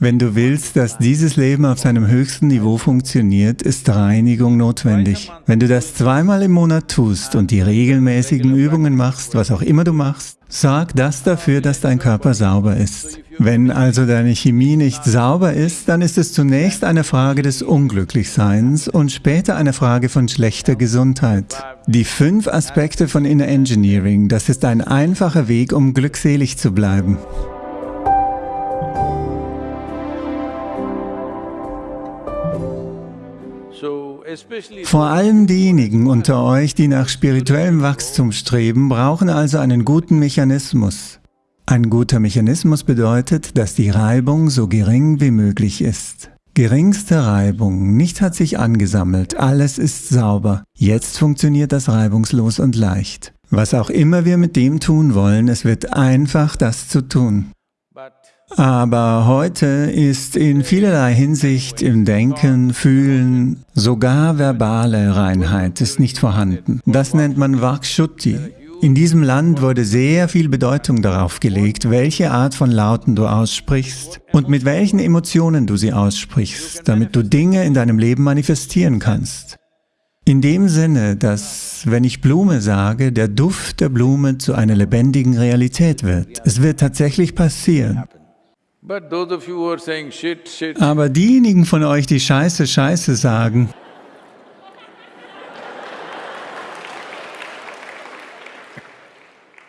Wenn du willst, dass dieses Leben auf seinem höchsten Niveau funktioniert, ist Reinigung notwendig. Wenn du das zweimal im Monat tust und die regelmäßigen Übungen machst, was auch immer du machst, sorg das dafür, dass dein Körper sauber ist. Wenn also deine Chemie nicht sauber ist, dann ist es zunächst eine Frage des Unglücklichseins und später eine Frage von schlechter Gesundheit. Die fünf Aspekte von Inner Engineering, das ist ein einfacher Weg, um glückselig zu bleiben. Vor allem diejenigen unter euch, die nach spirituellem Wachstum streben, brauchen also einen guten Mechanismus. Ein guter Mechanismus bedeutet, dass die Reibung so gering wie möglich ist. Geringste Reibung, nichts hat sich angesammelt, alles ist sauber. Jetzt funktioniert das reibungslos und leicht. Was auch immer wir mit dem tun wollen, es wird einfach, das zu tun. Aber heute ist in vielerlei Hinsicht im Denken, Fühlen, sogar verbale Reinheit ist nicht vorhanden. Das nennt man Vakshutti. In diesem Land wurde sehr viel Bedeutung darauf gelegt, welche Art von Lauten du aussprichst und mit welchen Emotionen du sie aussprichst, damit du Dinge in deinem Leben manifestieren kannst. In dem Sinne, dass, wenn ich Blume sage, der Duft der Blume zu einer lebendigen Realität wird. Es wird tatsächlich passieren. Aber diejenigen von euch, die Scheiße, Scheiße sagen,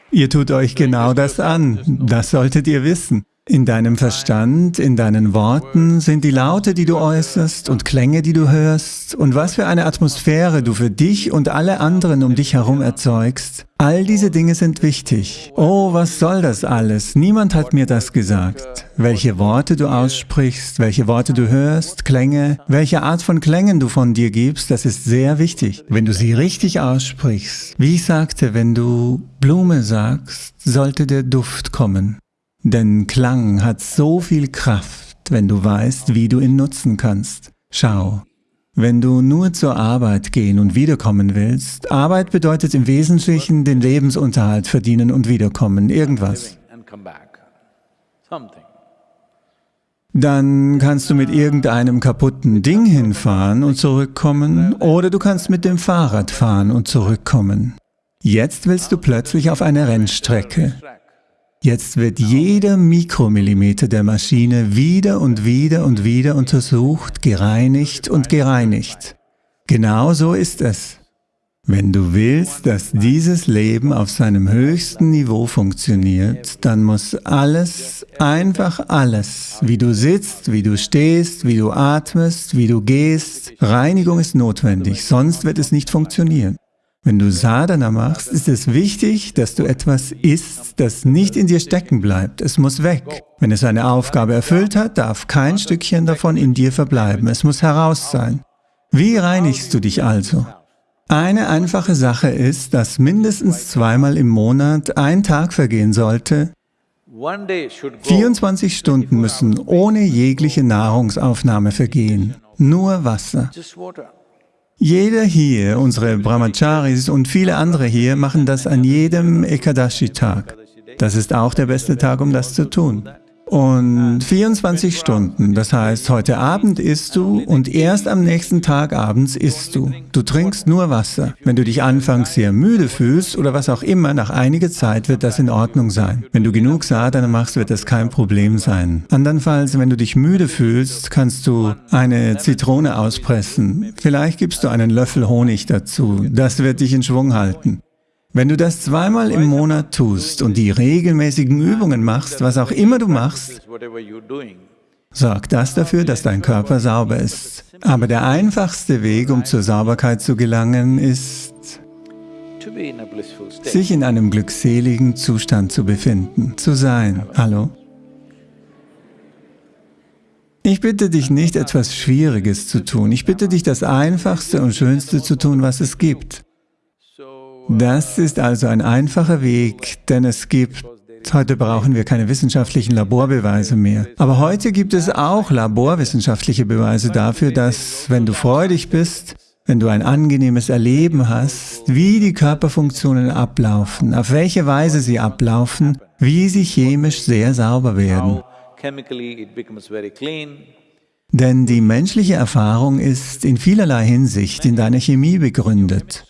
ihr tut euch genau das an, das solltet ihr wissen. In deinem Verstand, in deinen Worten sind die Laute, die du äußerst und Klänge, die du hörst und was für eine Atmosphäre du für dich und alle anderen um dich herum erzeugst. All diese Dinge sind wichtig. Oh, was soll das alles? Niemand hat mir das gesagt. Welche Worte du aussprichst, welche Worte du hörst, Klänge, welche Art von Klängen du von dir gibst, das ist sehr wichtig. Wenn du sie richtig aussprichst, wie ich sagte, wenn du Blume sagst, sollte der Duft kommen. Denn Klang hat so viel Kraft, wenn du weißt, wie du ihn nutzen kannst. Schau, wenn du nur zur Arbeit gehen und wiederkommen willst, Arbeit bedeutet im Wesentlichen den Lebensunterhalt verdienen und wiederkommen, irgendwas. Dann kannst du mit irgendeinem kaputten Ding hinfahren und zurückkommen, oder du kannst mit dem Fahrrad fahren und zurückkommen. Jetzt willst du plötzlich auf eine Rennstrecke. Jetzt wird jeder Mikromillimeter der Maschine wieder und wieder und wieder untersucht, gereinigt und gereinigt. Genau so ist es. Wenn du willst, dass dieses Leben auf seinem höchsten Niveau funktioniert, dann muss alles, einfach alles, wie du sitzt, wie du stehst, wie du atmest, wie du gehst, Reinigung ist notwendig, sonst wird es nicht funktionieren. Wenn du Sadhana machst, ist es wichtig, dass du etwas isst, das nicht in dir stecken bleibt. Es muss weg. Wenn es eine Aufgabe erfüllt hat, darf kein Stückchen davon in dir verbleiben. Es muss heraus sein. Wie reinigst du dich also? Eine einfache Sache ist, dass mindestens zweimal im Monat ein Tag vergehen sollte, 24 Stunden müssen ohne jegliche Nahrungsaufnahme vergehen, nur Wasser. Jeder hier, unsere Brahmacharis und viele andere hier machen das an jedem Ekadashi-Tag. Das ist auch der beste Tag, um das zu tun. Und 24 Stunden, das heißt, heute Abend isst du und erst am nächsten Tag abends isst du. Du trinkst nur Wasser. Wenn du dich anfangs sehr müde fühlst oder was auch immer, nach einiger Zeit wird das in Ordnung sein. Wenn du genug Sadhana machst, wird das kein Problem sein. Andernfalls, wenn du dich müde fühlst, kannst du eine Zitrone auspressen. Vielleicht gibst du einen Löffel Honig dazu. Das wird dich in Schwung halten. Wenn du das zweimal im Monat tust und die regelmäßigen Übungen machst, was auch immer du machst, sorgt das dafür, dass dein Körper sauber ist. Aber der einfachste Weg, um zur Sauberkeit zu gelangen, ist, sich in einem glückseligen Zustand zu befinden, zu sein. Hallo? Ich bitte dich nicht, etwas Schwieriges zu tun. Ich bitte dich, das Einfachste und Schönste zu tun, was es gibt. Das ist also ein einfacher Weg, denn es gibt Heute brauchen wir keine wissenschaftlichen Laborbeweise mehr. Aber heute gibt es auch laborwissenschaftliche Beweise dafür, dass, wenn du freudig bist, wenn du ein angenehmes Erleben hast, wie die Körperfunktionen ablaufen, auf welche Weise sie ablaufen, wie sie chemisch sehr sauber werden. Denn die menschliche Erfahrung ist in vielerlei Hinsicht in deiner Chemie begründet.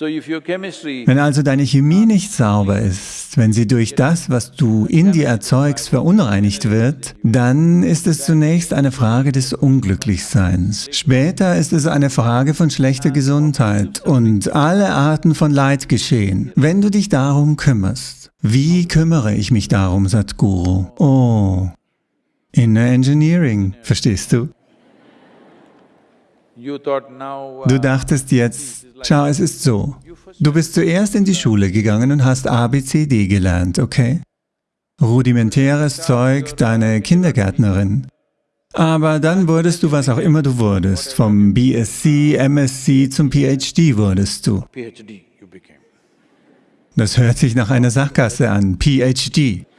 Wenn also deine Chemie nicht sauber ist, wenn sie durch das, was du in dir erzeugst, verunreinigt wird, dann ist es zunächst eine Frage des Unglücklichseins. Später ist es eine Frage von schlechter Gesundheit und alle Arten von Leid geschehen, wenn du dich darum kümmerst. Wie kümmere ich mich darum, Sadhguru? Oh, Inner Engineering, verstehst du? Du dachtest jetzt, schau, es ist so, du bist zuerst in die Schule gegangen und hast ABCD gelernt, okay? Rudimentäres Zeug, deine Kindergärtnerin. Aber dann wurdest du, was auch immer du wurdest, vom BSc, MSc zum PhD wurdest du. Das hört sich nach einer Sackgasse an, PhD.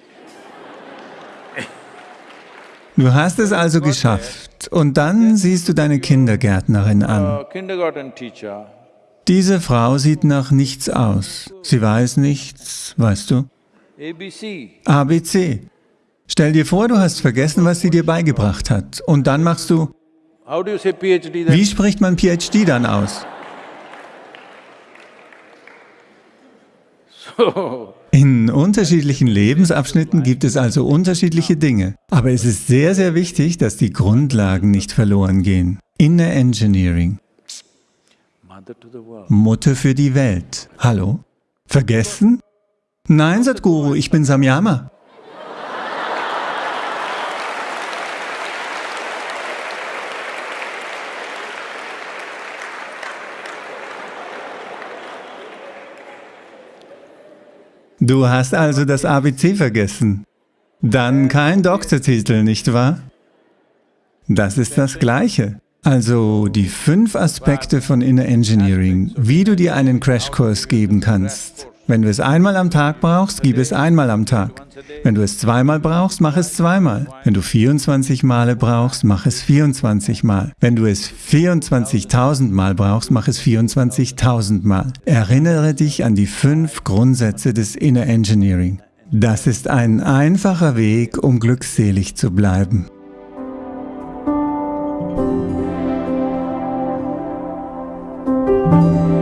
Du hast es also geschafft und dann siehst du deine Kindergärtnerin an. Diese Frau sieht nach nichts aus. Sie weiß nichts, weißt du? ABC. Stell dir vor, du hast vergessen, was sie dir beigebracht hat. Und dann machst du... Wie spricht man PhD dann aus? In unterschiedlichen Lebensabschnitten gibt es also unterschiedliche Dinge. Aber es ist sehr, sehr wichtig, dass die Grundlagen nicht verloren gehen. Inner Engineering. Mutter für die Welt. Hallo? Vergessen? Nein, Sadhguru, ich bin Samyama. Du hast also das ABC vergessen. Dann kein Doktortitel, nicht wahr? Das ist das Gleiche. Also die fünf Aspekte von Inner Engineering, wie du dir einen Crashkurs geben kannst. Wenn du es einmal am Tag brauchst, gib es einmal am Tag. Wenn du es zweimal brauchst, mach es zweimal. Wenn du 24 Male brauchst, mach es 24 Mal. Wenn du es 24.000 Mal brauchst, mach es 24.000 Mal. Erinnere dich an die fünf Grundsätze des Inner Engineering. Das ist ein einfacher Weg, um glückselig zu bleiben. Musik